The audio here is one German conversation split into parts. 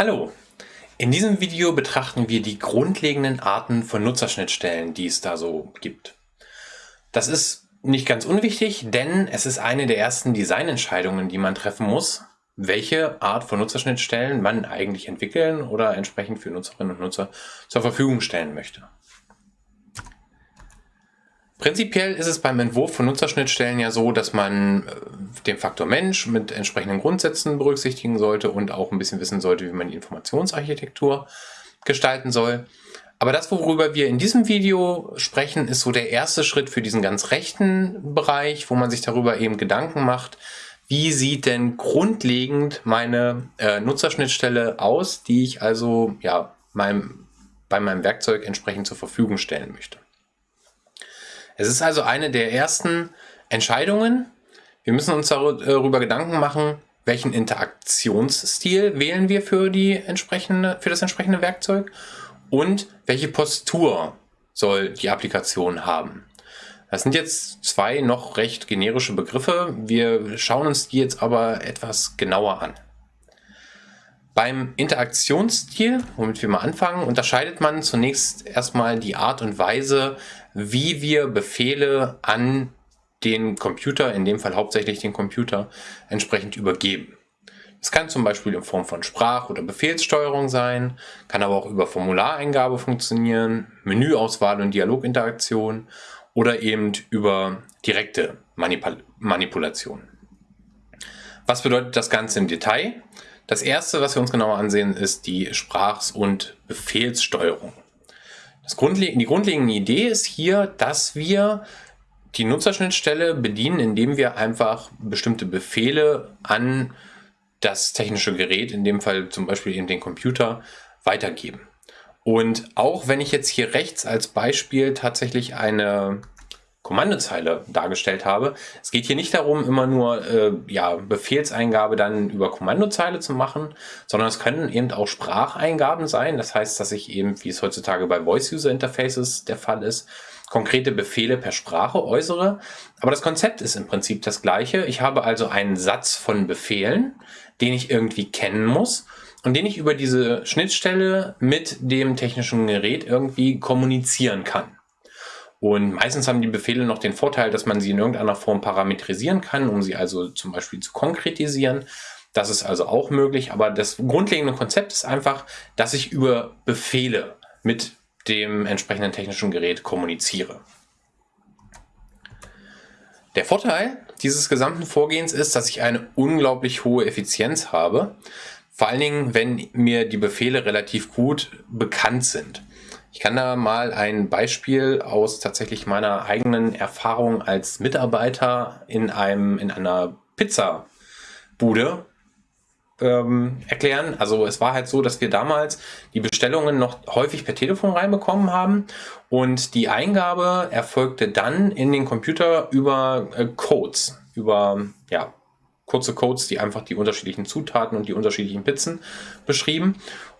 Hallo! In diesem Video betrachten wir die grundlegenden Arten von Nutzerschnittstellen, die es da so gibt. Das ist nicht ganz unwichtig, denn es ist eine der ersten Designentscheidungen, die man treffen muss, welche Art von Nutzerschnittstellen man eigentlich entwickeln oder entsprechend für Nutzerinnen und Nutzer zur Verfügung stellen möchte. Prinzipiell ist es beim Entwurf von Nutzerschnittstellen ja so, dass man äh, den Faktor Mensch mit entsprechenden Grundsätzen berücksichtigen sollte und auch ein bisschen wissen sollte, wie man die Informationsarchitektur gestalten soll. Aber das, worüber wir in diesem Video sprechen, ist so der erste Schritt für diesen ganz rechten Bereich, wo man sich darüber eben Gedanken macht, wie sieht denn grundlegend meine äh, Nutzerschnittstelle aus, die ich also ja, meinem, bei meinem Werkzeug entsprechend zur Verfügung stellen möchte. Es ist also eine der ersten Entscheidungen. Wir müssen uns darüber Gedanken machen, welchen Interaktionsstil wählen wir für, die entsprechende, für das entsprechende Werkzeug und welche Postur soll die Applikation haben. Das sind jetzt zwei noch recht generische Begriffe. Wir schauen uns die jetzt aber etwas genauer an. Beim Interaktionsstil, womit wir mal anfangen, unterscheidet man zunächst erstmal die Art und Weise, wie wir Befehle an den Computer, in dem Fall hauptsächlich den Computer, entsprechend übergeben. Es kann zum Beispiel in Form von Sprach- oder Befehlssteuerung sein, kann aber auch über Formulareingabe funktionieren, Menüauswahl und Dialoginteraktion oder eben über direkte Manipul Manipulation. Was bedeutet das Ganze im Detail? Das erste, was wir uns genauer ansehen, ist die Sprachs- und Befehlssteuerung. Das Grundle die grundlegende Idee ist hier, dass wir die Nutzerschnittstelle bedienen, indem wir einfach bestimmte Befehle an das technische Gerät, in dem Fall zum Beispiel eben den Computer, weitergeben. Und auch wenn ich jetzt hier rechts als Beispiel tatsächlich eine Kommandozeile dargestellt habe. Es geht hier nicht darum, immer nur äh, ja, Befehlseingabe dann über Kommandozeile zu machen, sondern es können eben auch Spracheingaben sein. Das heißt, dass ich eben, wie es heutzutage bei Voice-User-Interfaces der Fall ist, konkrete Befehle per Sprache äußere. Aber das Konzept ist im Prinzip das gleiche. Ich habe also einen Satz von Befehlen, den ich irgendwie kennen muss und den ich über diese Schnittstelle mit dem technischen Gerät irgendwie kommunizieren kann. Und meistens haben die Befehle noch den Vorteil, dass man sie in irgendeiner Form parametrisieren kann, um sie also zum Beispiel zu konkretisieren. Das ist also auch möglich, aber das grundlegende Konzept ist einfach, dass ich über Befehle mit dem entsprechenden technischen Gerät kommuniziere. Der Vorteil dieses gesamten Vorgehens ist, dass ich eine unglaublich hohe Effizienz habe, vor allen Dingen, wenn mir die Befehle relativ gut bekannt sind. Ich kann da mal ein Beispiel aus tatsächlich meiner eigenen Erfahrung als Mitarbeiter in einem in einer Pizzabude ähm, erklären. Also es war halt so, dass wir damals die Bestellungen noch häufig per Telefon reinbekommen haben und die Eingabe erfolgte dann in den Computer über äh, Codes, über ja, kurze Codes, die einfach die unterschiedlichen Zutaten und die unterschiedlichen Pizzen beschrieben.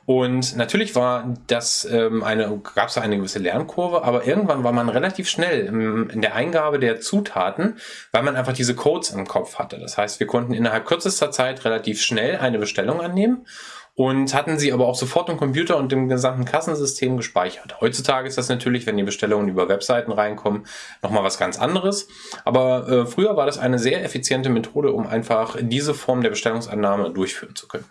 Und natürlich war das ähm, eine, gab es eine gewisse Lernkurve, aber irgendwann war man relativ schnell im, in der Eingabe der Zutaten, weil man einfach diese Codes im Kopf hatte. Das heißt, wir konnten innerhalb kürzester Zeit relativ schnell eine Bestellung annehmen und hatten sie aber auch sofort im Computer und im gesamten Kassensystem gespeichert. Heutzutage ist das natürlich, wenn die Bestellungen über Webseiten reinkommen, nochmal was ganz anderes. Aber äh, früher war das eine sehr effiziente Methode, um einfach diese Form der Bestellungsannahme durchführen zu können.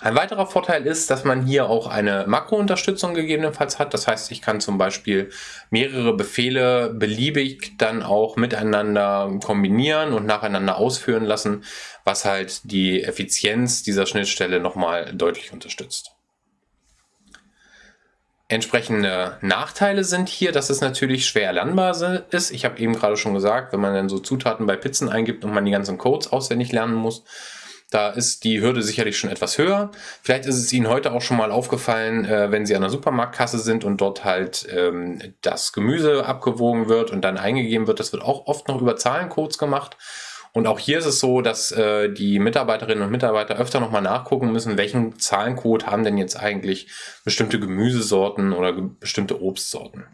Ein weiterer Vorteil ist, dass man hier auch eine Makrounterstützung gegebenenfalls hat. Das heißt, ich kann zum Beispiel mehrere Befehle beliebig dann auch miteinander kombinieren und nacheinander ausführen lassen, was halt die Effizienz dieser Schnittstelle nochmal deutlich unterstützt. Entsprechende Nachteile sind hier, dass es natürlich schwer lernbar ist. Ich habe eben gerade schon gesagt, wenn man dann so Zutaten bei Pizzen eingibt und man die ganzen Codes auswendig lernen muss, da ist die Hürde sicherlich schon etwas höher. Vielleicht ist es Ihnen heute auch schon mal aufgefallen, äh, wenn Sie an der Supermarktkasse sind und dort halt ähm, das Gemüse abgewogen wird und dann eingegeben wird. Das wird auch oft noch über Zahlencodes gemacht. Und auch hier ist es so, dass äh, die Mitarbeiterinnen und Mitarbeiter öfter nochmal nachgucken müssen, welchen Zahlencode haben denn jetzt eigentlich bestimmte Gemüsesorten oder ge bestimmte Obstsorten.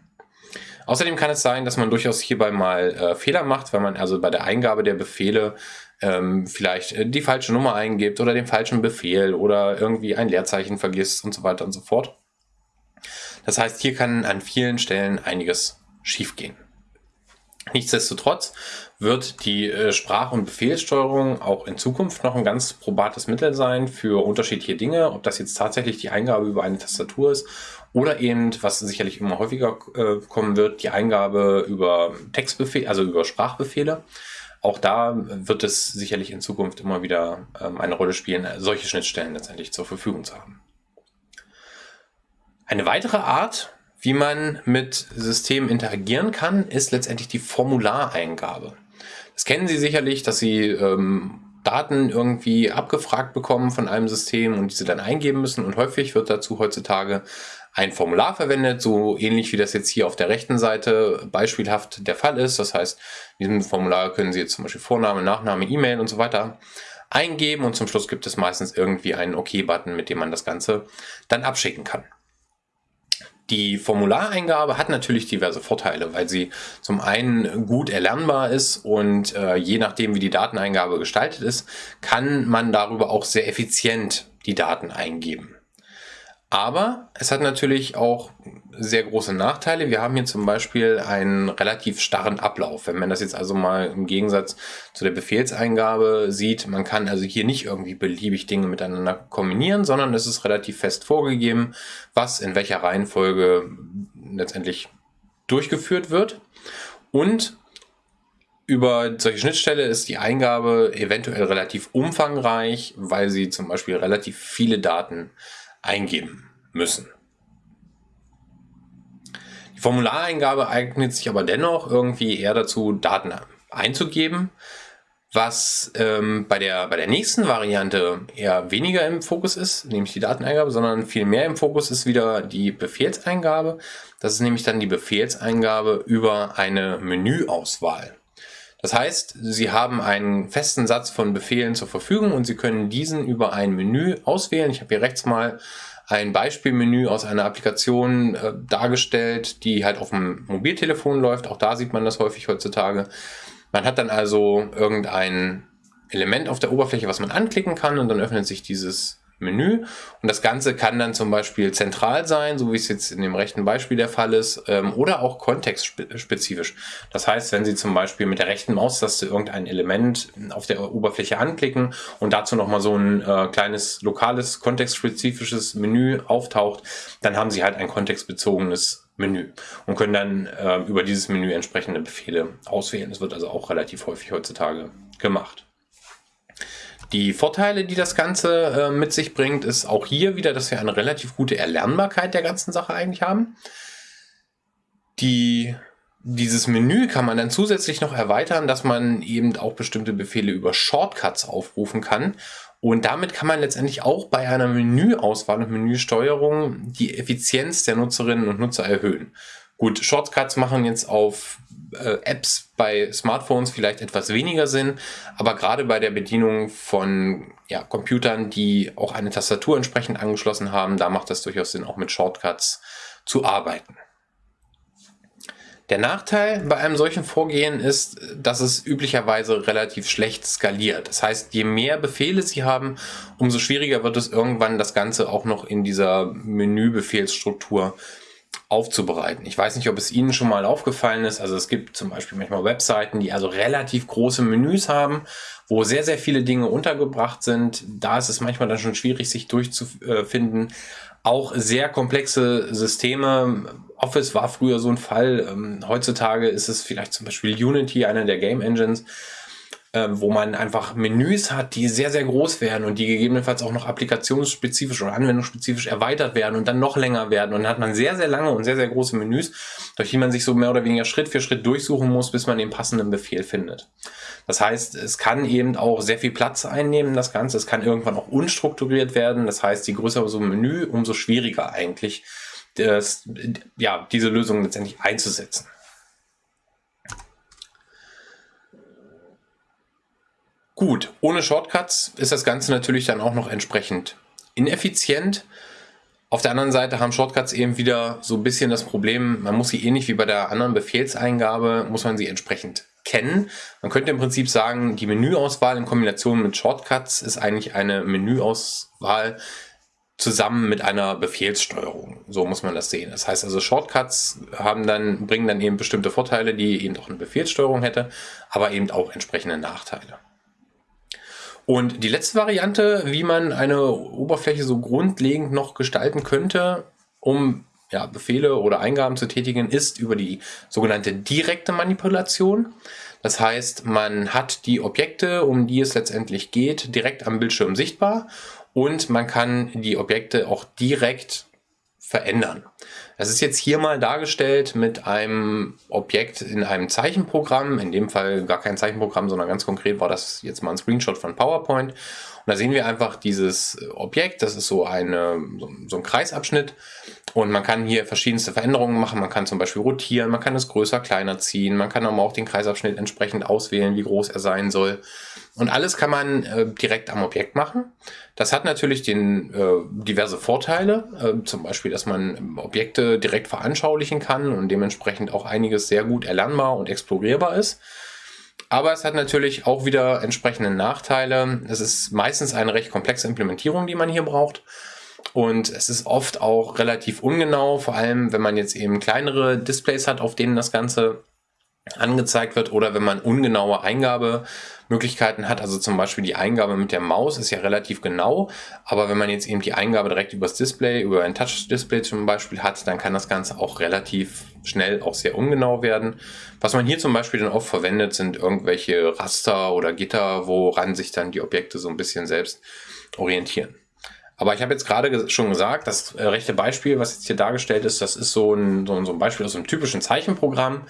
Außerdem kann es sein, dass man durchaus hierbei mal äh, Fehler macht, wenn man also bei der Eingabe der Befehle ähm, vielleicht die falsche Nummer eingibt oder den falschen Befehl oder irgendwie ein Leerzeichen vergisst und so weiter und so fort. Das heißt, hier kann an vielen Stellen einiges schiefgehen. Nichtsdestotrotz wird die äh, Sprach- und Befehlssteuerung auch in Zukunft noch ein ganz probates Mittel sein für unterschiedliche Dinge, ob das jetzt tatsächlich die Eingabe über eine Tastatur ist oder eben, was sicherlich immer häufiger äh, kommen wird, die Eingabe über Textbefehle, also über Sprachbefehle. Auch da wird es sicherlich in Zukunft immer wieder ähm, eine Rolle spielen, solche Schnittstellen letztendlich zur Verfügung zu haben. Eine weitere Art, wie man mit Systemen interagieren kann, ist letztendlich die Formulareingabe. Das kennen Sie sicherlich, dass Sie ähm, Daten irgendwie abgefragt bekommen von einem System und diese dann eingeben müssen. Und häufig wird dazu heutzutage ein Formular verwendet, so ähnlich wie das jetzt hier auf der rechten Seite beispielhaft der Fall ist. Das heißt, in diesem Formular können Sie jetzt zum Beispiel Vorname, Nachname, E-Mail und so weiter eingeben und zum Schluss gibt es meistens irgendwie einen OK-Button, mit dem man das Ganze dann abschicken kann. Die Formulareingabe hat natürlich diverse Vorteile, weil sie zum einen gut erlernbar ist und äh, je nachdem, wie die Dateneingabe gestaltet ist, kann man darüber auch sehr effizient die Daten eingeben. Aber es hat natürlich auch sehr große Nachteile. Wir haben hier zum Beispiel einen relativ starren Ablauf. Wenn man das jetzt also mal im Gegensatz zu der Befehlseingabe sieht, man kann also hier nicht irgendwie beliebig Dinge miteinander kombinieren, sondern es ist relativ fest vorgegeben, was in welcher Reihenfolge letztendlich durchgeführt wird. Und über solche Schnittstelle ist die Eingabe eventuell relativ umfangreich, weil sie zum Beispiel relativ viele Daten eingeben müssen. Die Formulareingabe eignet sich aber dennoch irgendwie eher dazu, Daten einzugeben, was ähm, bei, der, bei der nächsten Variante eher weniger im Fokus ist, nämlich die Dateneingabe, sondern viel mehr im Fokus ist wieder die Befehlseingabe. Das ist nämlich dann die Befehlseingabe über eine Menüauswahl. Das heißt, Sie haben einen festen Satz von Befehlen zur Verfügung und Sie können diesen über ein Menü auswählen. Ich habe hier rechts mal ein Beispielmenü aus einer Applikation äh, dargestellt, die halt auf dem Mobiltelefon läuft. Auch da sieht man das häufig heutzutage. Man hat dann also irgendein Element auf der Oberfläche, was man anklicken kann und dann öffnet sich dieses Menü. Und das Ganze kann dann zum Beispiel zentral sein, so wie es jetzt in dem rechten Beispiel der Fall ist, ähm, oder auch kontextspezifisch. Das heißt, wenn Sie zum Beispiel mit der rechten Maustaste irgendein Element auf der Oberfläche anklicken und dazu nochmal so ein äh, kleines lokales kontextspezifisches Menü auftaucht, dann haben Sie halt ein kontextbezogenes Menü und können dann äh, über dieses Menü entsprechende Befehle auswählen. Das wird also auch relativ häufig heutzutage gemacht. Die Vorteile, die das Ganze äh, mit sich bringt, ist auch hier wieder, dass wir eine relativ gute Erlernbarkeit der ganzen Sache eigentlich haben. Die, dieses Menü kann man dann zusätzlich noch erweitern, dass man eben auch bestimmte Befehle über Shortcuts aufrufen kann. Und damit kann man letztendlich auch bei einer Menüauswahl und Menüsteuerung die Effizienz der Nutzerinnen und Nutzer erhöhen. Gut, Shortcuts machen jetzt auf äh, Apps bei Smartphones vielleicht etwas weniger Sinn, aber gerade bei der Bedienung von ja, Computern, die auch eine Tastatur entsprechend angeschlossen haben, da macht es durchaus Sinn, auch mit Shortcuts zu arbeiten. Der Nachteil bei einem solchen Vorgehen ist, dass es üblicherweise relativ schlecht skaliert. Das heißt, je mehr Befehle Sie haben, umso schwieriger wird es irgendwann, das Ganze auch noch in dieser Menübefehlsstruktur aufzubereiten. Ich weiß nicht, ob es Ihnen schon mal aufgefallen ist. Also es gibt zum Beispiel manchmal Webseiten, die also relativ große Menüs haben, wo sehr, sehr viele Dinge untergebracht sind. Da ist es manchmal dann schon schwierig, sich durchzufinden. Auch sehr komplexe Systeme. Office war früher so ein Fall. Ähm, heutzutage ist es vielleicht zum Beispiel Unity, einer der Game Engines äh, wo man einfach Menüs hat, die sehr, sehr groß werden und die gegebenenfalls auch noch applikationsspezifisch oder anwendungsspezifisch erweitert werden und dann noch länger werden. Und dann hat man sehr, sehr lange und sehr, sehr große Menüs, durch die man sich so mehr oder weniger Schritt für Schritt durchsuchen muss, bis man den passenden Befehl findet. Das heißt, es kann eben auch sehr viel Platz einnehmen, das Ganze. Es kann irgendwann auch unstrukturiert werden. Das heißt, je größer so ein Menü, umso schwieriger eigentlich, das, ja, diese Lösung letztendlich einzusetzen. Gut, ohne Shortcuts ist das Ganze natürlich dann auch noch entsprechend ineffizient. Auf der anderen Seite haben Shortcuts eben wieder so ein bisschen das Problem, man muss sie ähnlich wie bei der anderen Befehlseingabe, muss man sie entsprechend kennen. Man könnte im Prinzip sagen, die Menüauswahl in Kombination mit Shortcuts ist eigentlich eine Menüauswahl zusammen mit einer Befehlssteuerung. So muss man das sehen. Das heißt also, Shortcuts haben dann, bringen dann eben bestimmte Vorteile, die eben auch eine Befehlssteuerung hätte, aber eben auch entsprechende Nachteile. Und die letzte Variante, wie man eine Oberfläche so grundlegend noch gestalten könnte, um ja, Befehle oder Eingaben zu tätigen, ist über die sogenannte direkte Manipulation. Das heißt, man hat die Objekte, um die es letztendlich geht, direkt am Bildschirm sichtbar und man kann die Objekte auch direkt verändern. Das ist jetzt hier mal dargestellt mit einem Objekt in einem Zeichenprogramm, in dem Fall gar kein Zeichenprogramm, sondern ganz konkret war das jetzt mal ein Screenshot von PowerPoint. Und da sehen wir einfach dieses Objekt, das ist so, eine, so ein Kreisabschnitt und man kann hier verschiedenste Veränderungen machen. Man kann zum Beispiel rotieren, man kann es größer, kleiner ziehen, man kann aber auch den Kreisabschnitt entsprechend auswählen, wie groß er sein soll. Und alles kann man äh, direkt am Objekt machen. Das hat natürlich den, äh, diverse Vorteile, äh, zum Beispiel, dass man Objekte direkt veranschaulichen kann und dementsprechend auch einiges sehr gut erlernbar und explorierbar ist. Aber es hat natürlich auch wieder entsprechende Nachteile. Es ist meistens eine recht komplexe Implementierung, die man hier braucht. Und es ist oft auch relativ ungenau, vor allem wenn man jetzt eben kleinere Displays hat, auf denen das Ganze angezeigt wird oder wenn man ungenaue Eingabemöglichkeiten hat, also zum Beispiel die Eingabe mit der Maus ist ja relativ genau, aber wenn man jetzt eben die Eingabe direkt übers Display, über ein Touch-Display zum Beispiel hat, dann kann das Ganze auch relativ schnell auch sehr ungenau werden. Was man hier zum Beispiel dann oft verwendet, sind irgendwelche Raster oder Gitter, woran sich dann die Objekte so ein bisschen selbst orientieren. Aber ich habe jetzt gerade schon gesagt, das äh, rechte Beispiel, was jetzt hier dargestellt ist, das ist so ein, so ein Beispiel aus einem typischen Zeichenprogramm.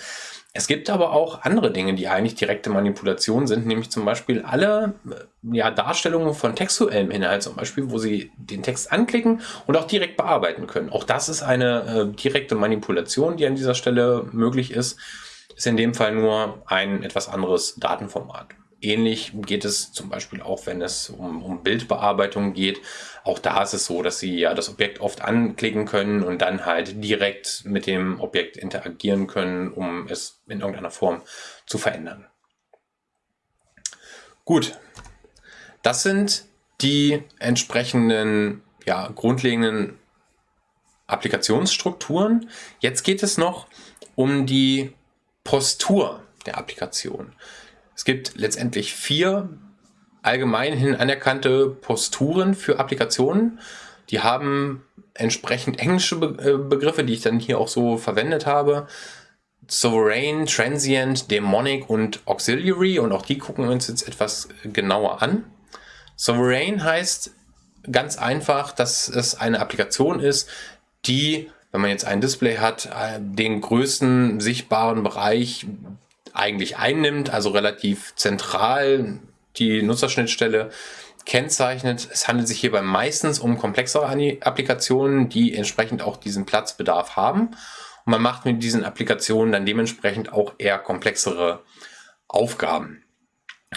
Es gibt aber auch andere Dinge, die eigentlich direkte Manipulation sind, nämlich zum Beispiel alle äh, ja, Darstellungen von textuellem Inhalt, zum Beispiel, wo Sie den Text anklicken und auch direkt bearbeiten können. Auch das ist eine äh, direkte Manipulation, die an dieser Stelle möglich ist. Ist in dem Fall nur ein etwas anderes Datenformat. Ähnlich geht es zum Beispiel auch, wenn es um, um, Bildbearbeitung geht. Auch da ist es so, dass Sie ja das Objekt oft anklicken können und dann halt direkt mit dem Objekt interagieren können, um es in irgendeiner Form zu verändern. Gut, das sind die entsprechenden ja, grundlegenden Applikationsstrukturen. Jetzt geht es noch um die Postur der Applikation. Es gibt letztendlich vier allgemeinhin anerkannte Posturen für Applikationen. Die haben entsprechend englische äh, Begriffe, die ich dann hier auch so verwendet habe. Sovereign, Transient, Demonic und Auxiliary und auch die gucken wir uns jetzt etwas genauer an. Sovereign heißt ganz einfach, dass es eine Applikation ist, die, wenn man jetzt ein Display hat, äh, den größten sichtbaren Bereich eigentlich einnimmt, also relativ zentral die Nutzerschnittstelle kennzeichnet. Es handelt sich hierbei meistens um komplexere Applikationen, die entsprechend auch diesen Platzbedarf haben. Und man macht mit diesen Applikationen dann dementsprechend auch eher komplexere Aufgaben.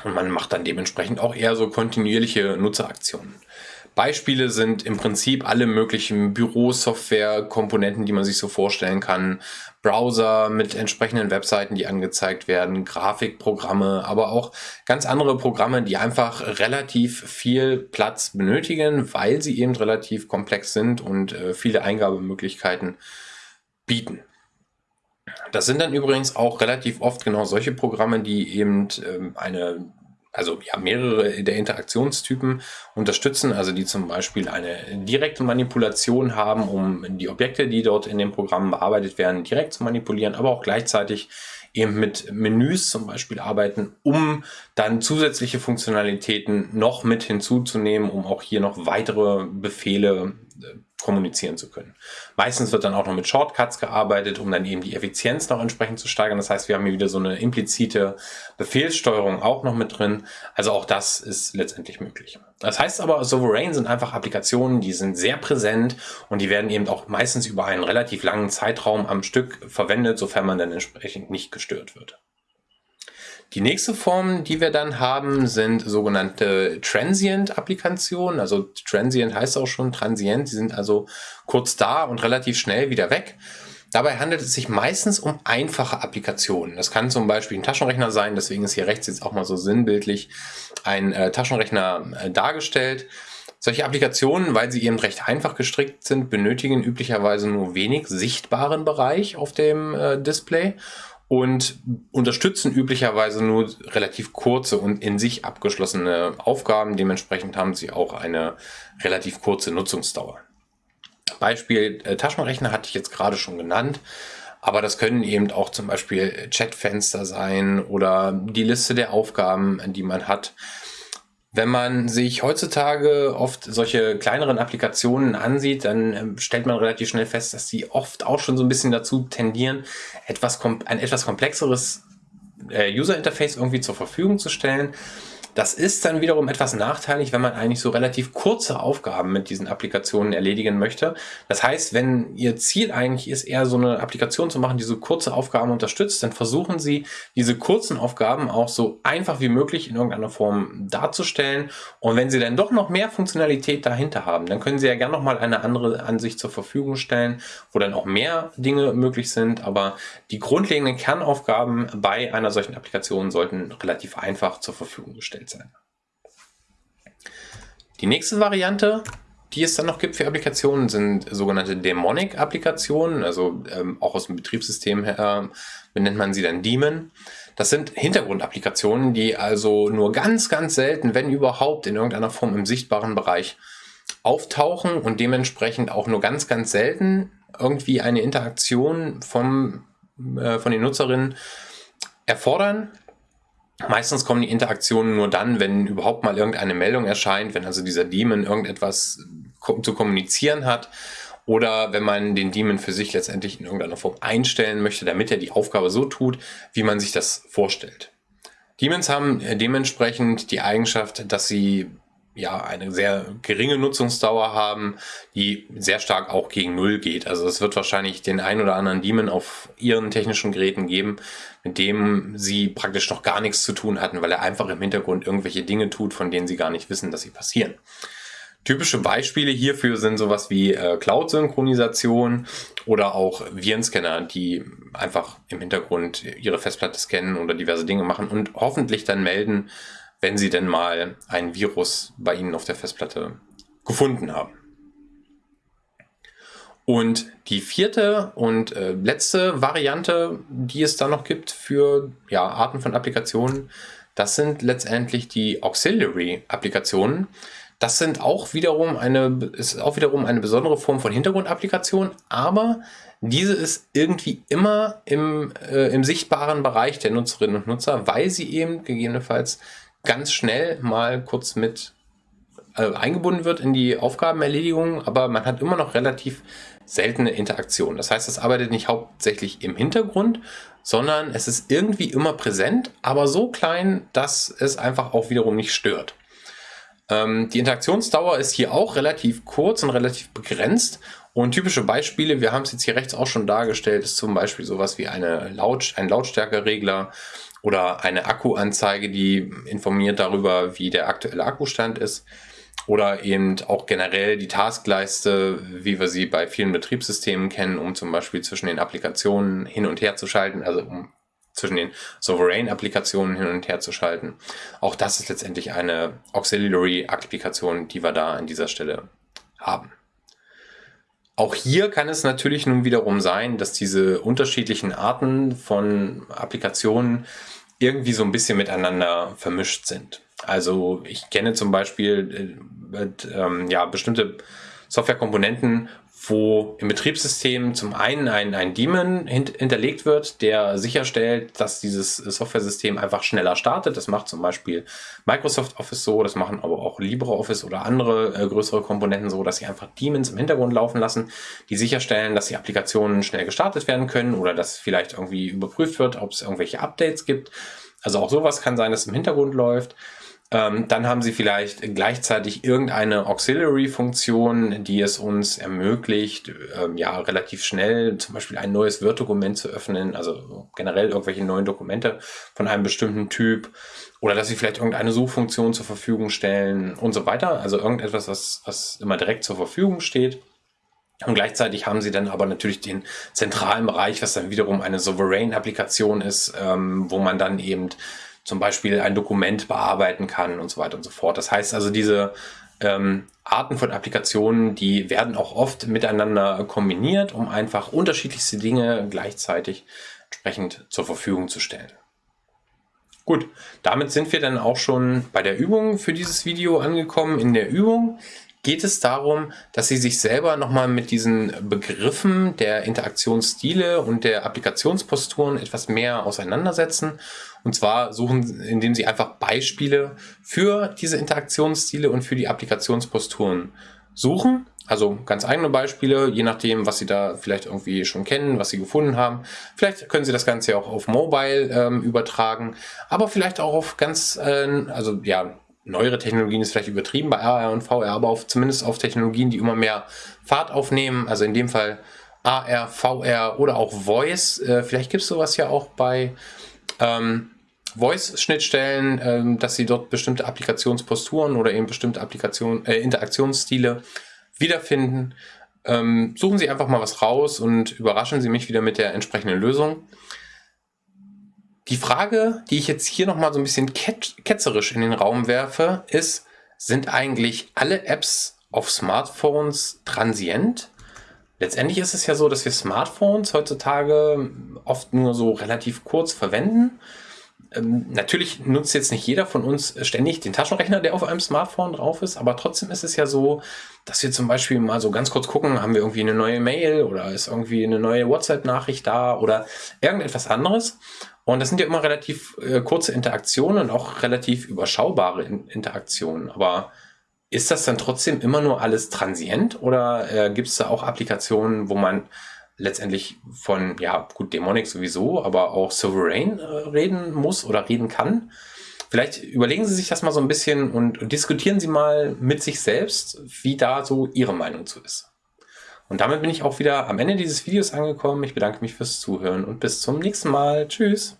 Und man macht dann dementsprechend auch eher so kontinuierliche Nutzeraktionen. Beispiele sind im Prinzip alle möglichen Bürosoftware-Komponenten, die man sich so vorstellen kann. Browser mit entsprechenden Webseiten, die angezeigt werden, Grafikprogramme, aber auch ganz andere Programme, die einfach relativ viel Platz benötigen, weil sie eben relativ komplex sind und äh, viele Eingabemöglichkeiten bieten. Das sind dann übrigens auch relativ oft genau solche Programme, die eben ähm, eine also ja, mehrere der Interaktionstypen unterstützen, also die zum Beispiel eine direkte Manipulation haben, um die Objekte, die dort in dem Programm bearbeitet werden, direkt zu manipulieren, aber auch gleichzeitig eben mit Menüs zum Beispiel arbeiten, um dann zusätzliche Funktionalitäten noch mit hinzuzunehmen, um auch hier noch weitere Befehle äh, kommunizieren zu können. Meistens wird dann auch noch mit Shortcuts gearbeitet, um dann eben die Effizienz noch entsprechend zu steigern. Das heißt, wir haben hier wieder so eine implizite Befehlssteuerung auch noch mit drin. Also auch das ist letztendlich möglich. Das heißt aber, Sovereign sind einfach Applikationen, die sind sehr präsent und die werden eben auch meistens über einen relativ langen Zeitraum am Stück verwendet, sofern man dann entsprechend nicht gestört wird. Die nächste Form, die wir dann haben, sind sogenannte Transient-Applikationen. Also Transient heißt auch schon Transient. Die sind also kurz da und relativ schnell wieder weg. Dabei handelt es sich meistens um einfache Applikationen. Das kann zum Beispiel ein Taschenrechner sein, deswegen ist hier rechts jetzt auch mal so sinnbildlich ein äh, Taschenrechner äh, dargestellt. Solche Applikationen, weil sie eben recht einfach gestrickt sind, benötigen üblicherweise nur wenig sichtbaren Bereich auf dem äh, Display und unterstützen üblicherweise nur relativ kurze und in sich abgeschlossene Aufgaben. Dementsprechend haben sie auch eine relativ kurze Nutzungsdauer. Beispiel äh, Taschenrechner hatte ich jetzt gerade schon genannt. Aber das können eben auch zum Beispiel Chatfenster sein oder die Liste der Aufgaben, die man hat. Wenn man sich heutzutage oft solche kleineren Applikationen ansieht, dann ähm, stellt man relativ schnell fest, dass sie oft auch schon so ein bisschen dazu tendieren, etwas, ein etwas komplexeres äh, User Interface irgendwie zur Verfügung zu stellen. Das ist dann wiederum etwas nachteilig, wenn man eigentlich so relativ kurze Aufgaben mit diesen Applikationen erledigen möchte. Das heißt, wenn Ihr Ziel eigentlich ist, eher so eine Applikation zu machen, die so kurze Aufgaben unterstützt, dann versuchen Sie, diese kurzen Aufgaben auch so einfach wie möglich in irgendeiner Form darzustellen. Und wenn Sie dann doch noch mehr Funktionalität dahinter haben, dann können Sie ja gerne nochmal eine andere Ansicht zur Verfügung stellen, wo dann auch mehr Dinge möglich sind. Aber die grundlegenden Kernaufgaben bei einer solchen Applikation sollten relativ einfach zur Verfügung gestellt entwickelt sein. Die nächste Variante, die es dann noch gibt für Applikationen, sind sogenannte Daemonic-Applikationen, also ähm, auch aus dem Betriebssystem her benennt man sie dann Daemon. Das sind Hintergrundapplikationen, die also nur ganz, ganz selten, wenn überhaupt, in irgendeiner Form im sichtbaren Bereich auftauchen und dementsprechend auch nur ganz, ganz selten irgendwie eine Interaktion vom, äh, von den Nutzerinnen erfordern, Meistens kommen die Interaktionen nur dann, wenn überhaupt mal irgendeine Meldung erscheint, wenn also dieser Daemon irgendetwas zu kommunizieren hat oder wenn man den Daemon für sich letztendlich in irgendeiner Form einstellen möchte, damit er die Aufgabe so tut, wie man sich das vorstellt. Daemons haben dementsprechend die Eigenschaft, dass sie ja eine sehr geringe Nutzungsdauer haben, die sehr stark auch gegen Null geht. Also es wird wahrscheinlich den ein oder anderen Daemon auf ihren technischen Geräten geben, mit dem sie praktisch noch gar nichts zu tun hatten, weil er einfach im Hintergrund irgendwelche Dinge tut, von denen sie gar nicht wissen, dass sie passieren. Typische Beispiele hierfür sind sowas wie äh, Cloud-Synchronisation oder auch Virenscanner, die einfach im Hintergrund ihre Festplatte scannen oder diverse Dinge machen und hoffentlich dann melden, wenn sie denn mal ein Virus bei Ihnen auf der Festplatte gefunden haben. Und die vierte und äh, letzte Variante, die es da noch gibt für ja, Arten von Applikationen, das sind letztendlich die Auxiliary-Applikationen. Das sind auch wiederum eine, ist auch wiederum eine besondere Form von Hintergrundapplikation, aber diese ist irgendwie immer im, äh, im sichtbaren Bereich der Nutzerinnen und Nutzer, weil sie eben gegebenenfalls ganz schnell mal kurz mit äh, eingebunden wird in die Aufgabenerledigung, aber man hat immer noch relativ seltene Interaktion. Das heißt, es arbeitet nicht hauptsächlich im Hintergrund, sondern es ist irgendwie immer präsent, aber so klein, dass es einfach auch wiederum nicht stört. Ähm, die Interaktionsdauer ist hier auch relativ kurz und relativ begrenzt und typische Beispiele, wir haben es jetzt hier rechts auch schon dargestellt, ist zum Beispiel sowas wie eine Laut, ein Lautstärkeregler oder eine Akkuanzeige, die informiert darüber, wie der aktuelle Akkustand ist. Oder eben auch generell die Taskleiste, wie wir sie bei vielen Betriebssystemen kennen, um zum Beispiel zwischen den Applikationen hin und her zu schalten, also um zwischen den Sovereign-Applikationen hin und her zu schalten. Auch das ist letztendlich eine Auxiliary-Applikation, die wir da an dieser Stelle haben. Auch hier kann es natürlich nun wiederum sein, dass diese unterschiedlichen Arten von Applikationen irgendwie so ein bisschen miteinander vermischt sind. Also ich kenne zum Beispiel äh, äh, ja, bestimmte Softwarekomponenten, wo im Betriebssystem zum einen ein, ein Daemon hinterlegt wird, der sicherstellt, dass dieses Softwaresystem einfach schneller startet. Das macht zum Beispiel Microsoft Office so, das machen aber auch LibreOffice oder andere äh, größere Komponenten so, dass sie einfach Daemons im Hintergrund laufen lassen, die sicherstellen, dass die Applikationen schnell gestartet werden können oder dass vielleicht irgendwie überprüft wird, ob es irgendwelche Updates gibt. Also auch sowas kann sein, dass im Hintergrund läuft. Ähm, dann haben Sie vielleicht gleichzeitig irgendeine Auxiliary-Funktion, die es uns ermöglicht, ähm, ja, relativ schnell zum Beispiel ein neues Word-Dokument zu öffnen, also generell irgendwelche neuen Dokumente von einem bestimmten Typ oder dass Sie vielleicht irgendeine Suchfunktion zur Verfügung stellen und so weiter. Also irgendetwas, was, was immer direkt zur Verfügung steht. Und gleichzeitig haben sie dann aber natürlich den zentralen Bereich, was dann wiederum eine Sovereign-Applikation ist, ähm, wo man dann eben zum Beispiel ein Dokument bearbeiten kann und so weiter und so fort. Das heißt also, diese ähm, Arten von Applikationen, die werden auch oft miteinander kombiniert, um einfach unterschiedlichste Dinge gleichzeitig entsprechend zur Verfügung zu stellen. Gut, damit sind wir dann auch schon bei der Übung für dieses Video angekommen. In der Übung geht es darum, dass Sie sich selber nochmal mit diesen Begriffen der Interaktionsstile und der Applikationsposturen etwas mehr auseinandersetzen. Und zwar suchen, indem Sie einfach Beispiele für diese Interaktionsstile und für die Applikationsposturen suchen. Also ganz eigene Beispiele, je nachdem, was Sie da vielleicht irgendwie schon kennen, was Sie gefunden haben. Vielleicht können Sie das Ganze auch auf Mobile ähm, übertragen, aber vielleicht auch auf ganz, äh, also ja, neuere Technologien ist vielleicht übertrieben bei AR und VR, aber auf, zumindest auf Technologien, die immer mehr Fahrt aufnehmen, also in dem Fall AR, VR oder auch Voice. Äh, vielleicht gibt es sowas ja auch bei ähm, Voice-Schnittstellen, ähm, dass sie dort bestimmte Applikationsposturen oder eben bestimmte Applikation, äh, Interaktionsstile wiederfinden. Ähm, suchen Sie einfach mal was raus und überraschen Sie mich wieder mit der entsprechenden Lösung. Die Frage, die ich jetzt hier nochmal so ein bisschen ketzerisch in den Raum werfe, ist, sind eigentlich alle Apps auf Smartphones transient? Letztendlich ist es ja so, dass wir Smartphones heutzutage oft nur so relativ kurz verwenden. Ähm, natürlich nutzt jetzt nicht jeder von uns ständig den Taschenrechner, der auf einem Smartphone drauf ist, aber trotzdem ist es ja so, dass wir zum Beispiel mal so ganz kurz gucken, haben wir irgendwie eine neue Mail oder ist irgendwie eine neue WhatsApp-Nachricht da oder irgendetwas anderes. Und das sind ja immer relativ äh, kurze Interaktionen und auch relativ überschaubare in Interaktionen. Aber ist das dann trotzdem immer nur alles transient oder äh, gibt es da auch Applikationen, wo man letztendlich von, ja gut, Dämonik sowieso, aber auch Sovereign äh, reden muss oder reden kann? Vielleicht überlegen Sie sich das mal so ein bisschen und, und diskutieren Sie mal mit sich selbst, wie da so Ihre Meinung zu ist. Und damit bin ich auch wieder am Ende dieses Videos angekommen. Ich bedanke mich fürs Zuhören und bis zum nächsten Mal. Tschüss.